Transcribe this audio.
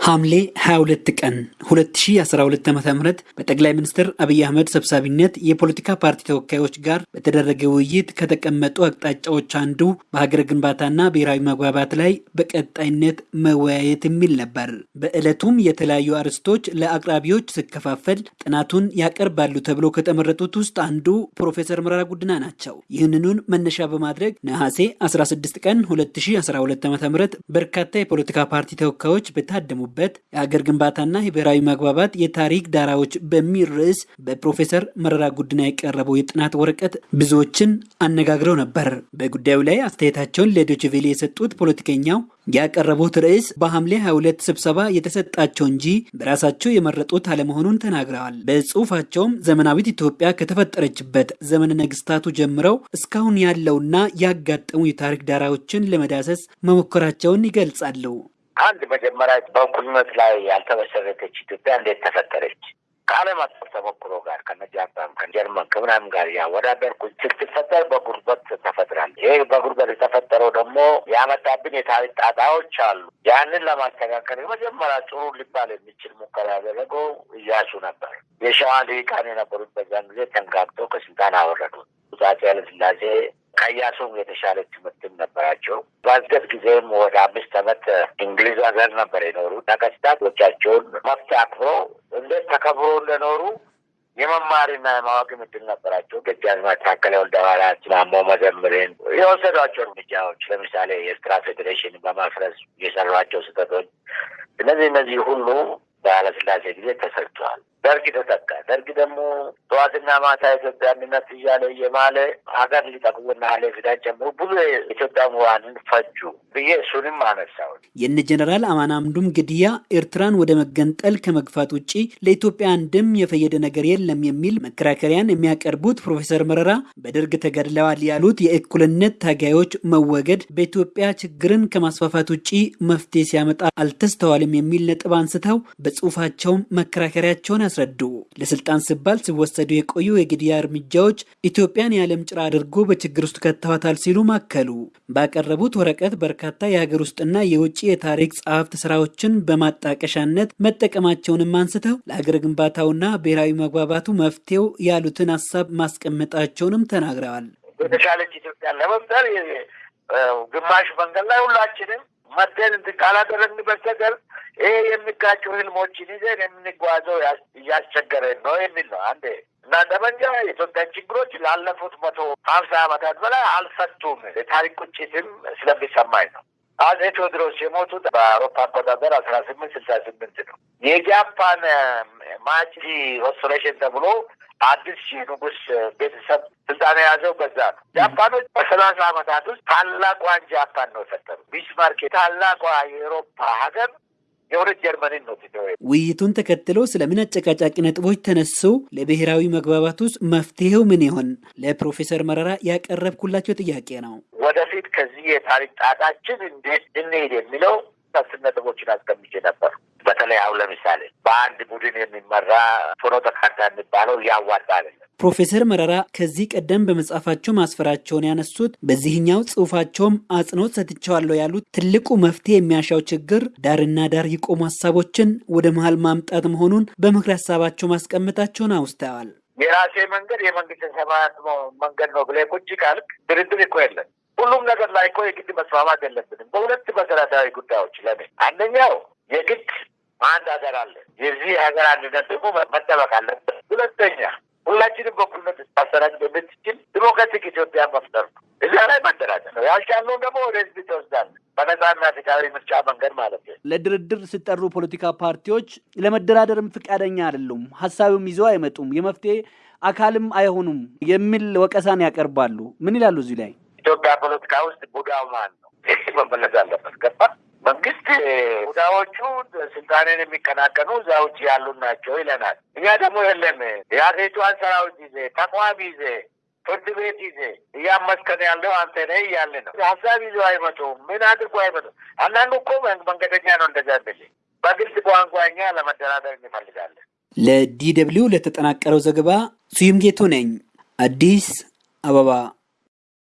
ሐምሌ 22 ቀን 2012 ዓ ም በጠቅላይ ሚኒስትር አብይ አህመድ ሰብሳቢነት የፖለቲካ ፓርቲ ተወካዮች ጋር በተደረገ ውይይት ከተቀመጡ አቅጣጫዎች አንዱ በሀገር ግንባታና ብሔራዊ መግባባት ላይ በቀጣይነት መወያየት የሚል ነበር። በዕለቱም የተለያዩ አርዕስቶች ለአቅራቢዎች ሲከፋፈል ጥናቱን ያቀርባሉ ተብሎ ከተመረጡት ውስጥ አንዱ ፕሮፌሰር መረራ ጉዲና ናቸው። ይህንኑን መነሻ በማድረግ ነሐሴ 16 ቀን 2012 ዓ ም በርካታ የፖለቲካ ፓርቲ ተወካዮች በታደሙ በት የሀገር ግንባታና የብሔራዊ መግባባት የታሪክ ዳራዎች በሚል ርዕስ በፕሮፌሰር መረራ ጉዲና የቀረበው የጥናት ወረቀት ብዙዎችን አነጋግረው ነበር። በጉዳዩ ላይ አስተያየታቸውን ለዶችቬሌ የሰጡት ፖለቲከኛው ያቀረቡት ርዕስ በሐምሌ 22 ስብሰባ የተሰጣቸው እንጂ በራሳቸው የመረጡት አለመሆኑን ተናግረዋል። በጽሁፋቸውም ዘመናዊት ኢትዮጵያ ከተፈጠረችበት ዘመነ ነገስታቱ ጀምረው እስካሁን ያለውና ያጋጠሙ የታሪክ ዳራዎችን ለመዳሰስ መሞከራቸውን ይገልጻሉ። አንድ መጀመሪያ በእኩልነት ላይ ያልተመሰረተች ኢትዮጵያ እንዴት ተፈጠረች? ከዓለም አቀፍ ተሞክሮ ጋር ከነ ጃፓን ከጀርመን ከምናምን ጋር ያወዳደርኩ ስትፈጠር በጉርበት ተፈጥራል። ይህ በጉርበት የተፈጠረው ደግሞ ያመጣብን የታሪክ ጣጣዎች አሉ። ያንን ለማስተካከል የመጀመሪያ ጥሩ ሊባል የሚችል ሙከራ ያደረገው እያሱ ነበር። የሸዋ ልሂቃን የነበሩት በዛን ጊዜ ተንጋግተው ከስልጣን አወረዱት። አፄ ኃይለሥላሴ ከኢያሱም የተሻለ ትምህርትም ነበራቸው። በስደት ጊዜም ወደ አምስት ዓመት እንግሊዝ ሀገር ነበር የኖሩ ነገስታቶቻቸውን መብት አክብሮ እንዴት ተከብሮ እንደኖሩ የመማርና የማወቅ እድል ነበራቸው። ደጃዝማች ታከለ ወልደሃርያት፣ ማሞ መዘምርን የወሰዷቸው እርምጃዎች ለምሳሌ የኤርትራ ፌዴሬሽን በማፍረስ የሰሯቸው ስህተቶች እነዚህ እነዚህ ሁሉ በኃይለሥላሴ ጊዜ ተሰርተዋል። ደርግ ተተካ። ደርግ ደግሞ ጠዋትና ማታ የኢትዮጵያ አንድነት እያለ እየማለ ሀገር ሊጠቅሙና ኃላፊነት ጨምሮ ብዙ የኢትዮጵያ ምሁራንን ፈጁ ብዬ እሱንም አነሳው። የነ ጀነራል አማን አምዱም ግድያ ኤርትራን ወደ መገንጠል ከመግፋት ውጭ ለኢትዮጵያ አንድም የፈየደ ነገር የለም የሚል መከራከሪያን የሚያቀርቡት ፕሮፌሰር መረራ በደርግ ተገድለዋል ያሉት የእኩልነት ታጋዮች መወገድ በኢትዮጵያ ችግርን ከማስፋፋት ውጭ መፍትሄ ሲያመጣ አልተስተዋልም የሚል ነጥብ አንስተው በጽሁፋቸውም መከራከሪያቸውን ያስረዱ። ለስልጣን ሲባል ሲወሰዱ የቆዩ የግድያ እርምጃዎች ኢትዮጵያን የዓለም ጭራ አድርጎ በችግር ውስጥ ከተዋታል ሲሉ ማከሉ። ባቀረቡት ወረቀት በርካታ የሀገር ውስጥና የውጭ የታሪክ ጸሐፍት ስራዎችን በማጣቀሻነት መጠቀማቸውንም አንስተው ለሀገር ግንባታውና ብሔራዊ መግባባቱ መፍትሄው ያሉትን ሀሳብ ማስቀመጣቸውንም ተናግረዋል። የተሻለች ኢትዮጵያን ለመፍጠር ግማሽ መንገድ ላይ ሁላችንም መደን እንትን ካላደረግን በስተቀር ይሄ የሚጋጩ ህልሞችን ይዘን የምንጓዘው እያስቸገረን ነው የሚል ነው። አንዴ እና ጠመንጃ የኢትዮጵያን ችግሮች ላለፉት መቶ ሀምሳ ዓመታት በላይ አልፈቱም። የታሪክ ቁጭትም ስለሚሰማኝ ነው። አጼ ቴዎድሮስ የሞቱት በአውሮፓ አቆጣጠር አስራ ስምንት ስልሳ ስምንት ነው። የጃፓን Meiji Restoration ተብሎ አዲስ ሺህ ንጉስ ቤተሰብ ስልጣን የያዘው በዛ ነው። ጃፓኖች በሰላሳ ዓመታት ውስጥ ታላቋን ጃፓን ነው የፈጠሩ። ቢስማርክ ታላቋ የአውሮፓ ሀገር የሁለት ጀርመንን ነው ውይይቱን ተከትሎ ስለምን አጨቃጫቂ ነጥቦች ተነሱ? ለብሔራዊ መግባባት ውስጥ መፍትሄው ምን ይሆን? ለፕሮፌሰር መረራ ያቀረብኩላቸው ጥያቄ ነው። ወደፊት ከዚህ የታሪክ ጣጣችን እንዴት እንሄድ የሚለው አስር ነጥቦችን አስቀምጬ ነበር። በተለይ አሁን ለምሳሌ በአንድ ቡድን የሚመራ ፍኖተ ካርታ የሚባለው ያዋጣ አይደለም። ፕሮፌሰር መረራ ከዚህ ቀደም በመጽሐፋቸው ማስፈራቸውን ያነሱት በዚህኛው ጽሑፋቸውም አጽንኦት ሰጥቼዋለሁ ያሉት ትልቁ መፍትሄ የሚያሻው ችግር ዳርና ዳር የቆሙ ሀሳቦችን ወደ መሀል ማምጣት መሆኑን በምክር ሀሳባቸው ማስቀመጣቸውን አውስተዋል። የራሴ መንገድ የመንግስት ሰማያት መንገድ ነው ብለህ ቁጭ ካልክ ድርድር እኮ የለን። ሁሉም ነገር ላይ እኮ የግድ መስማማት የለብንም በሁለት መሰረታዊ ጉዳዮች። ለምን አንደኛው የግድ አንድ ሀገር አለ። የዚህ ሀገር አንድነት ደግሞ መጠበቅ አለበት። ሁለተኛ ሁላችንም በኩልነት ስታሰራጭ በምትችል ዲሞክራቲክ ኢትዮጵያ መፍጠር ነው። እዚያ ላይ መደራደር ነው። ያልቻለውን ደግሞ ወደ ህዝብ ትወስዳለህ። በነጻና ፍትሃዊ ምርጫ መንገድ ማለት ነው። ለድርድር ሲጠሩ ፖለቲካ ፓርቲዎች ለመደራደርም ፍቃደኛ አይደሉም፣ ሀሳብም ይዘው አይመጡም፣ የመፍትሄ አካልም አይሆኑም የሚል ወቀሳን ያቀርባሉ። ምን ይላሉ እዚህ ላይ? ኢትዮጵያ ፖለቲካ ውስጥ ቡዳው ማን ነው? መመለስ አለበት። ገባ መንግስት ቡዳዎቹ ስልጣንን የሚቀናቀኑ እዛ ውጭ ያሉ ናቸው ይለናል። እኛ ደግሞ የለም የሀገሪቷን ሰራዊት ይዜ ተቋም ይዜ ፍርድ ቤት ይዜ እያመስከን ያለው አንተ ነህ እያለ ነው። ሀሳብ ይዘው አይመጡም። ምን አድርጎ አይመጡም። አንዳንዱ እኮ መንገደኛ ነው። እንደዛ ብል በግልጽ ቋንቋ እኛ ለመደራደር እንፈልጋለን። ለ DW ለተጠናቀረው ዘገባ ስዩም ጌቱ ነኝ፣ አዲስ አበባ